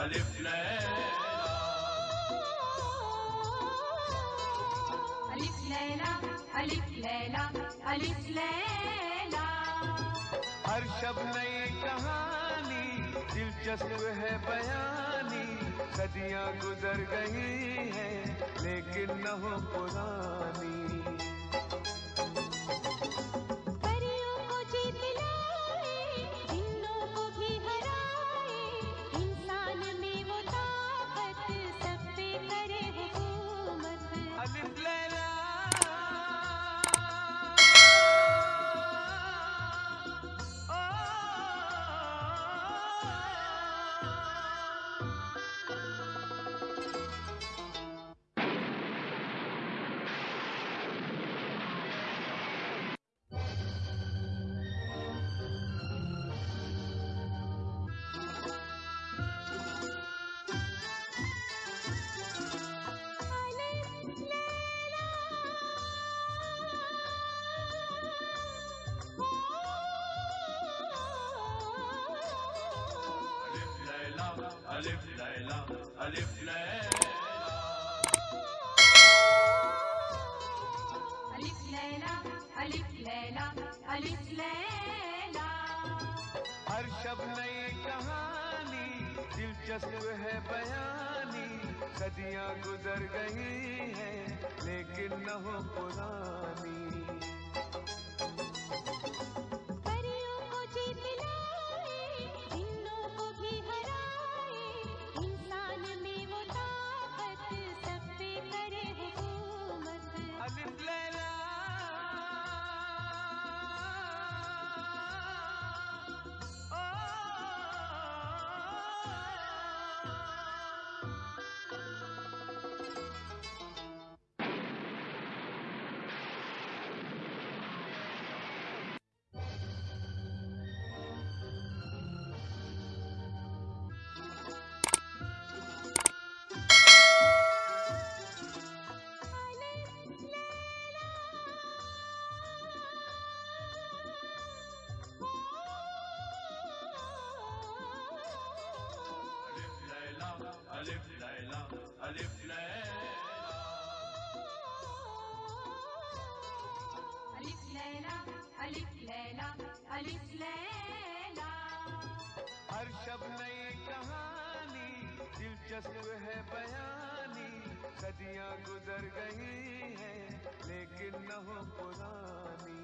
अलिफ लैला अलिफ लैला हर शब नई कहानी, दिलचस्प है बयानी। सदियाँ गुजर गई हैं, लेकिन न हो पुरानी। हर शब नई कहानी, दिलचस्प है बयानी। सदियाँ गुजर गई हैं, लेकिन न हो पुरानी। अलिफ लैला। हर शब नई कहानी, दिलचस्प है बयानी। सदियाँ गुजर गई हैं, लेकिन न हो पुरानी।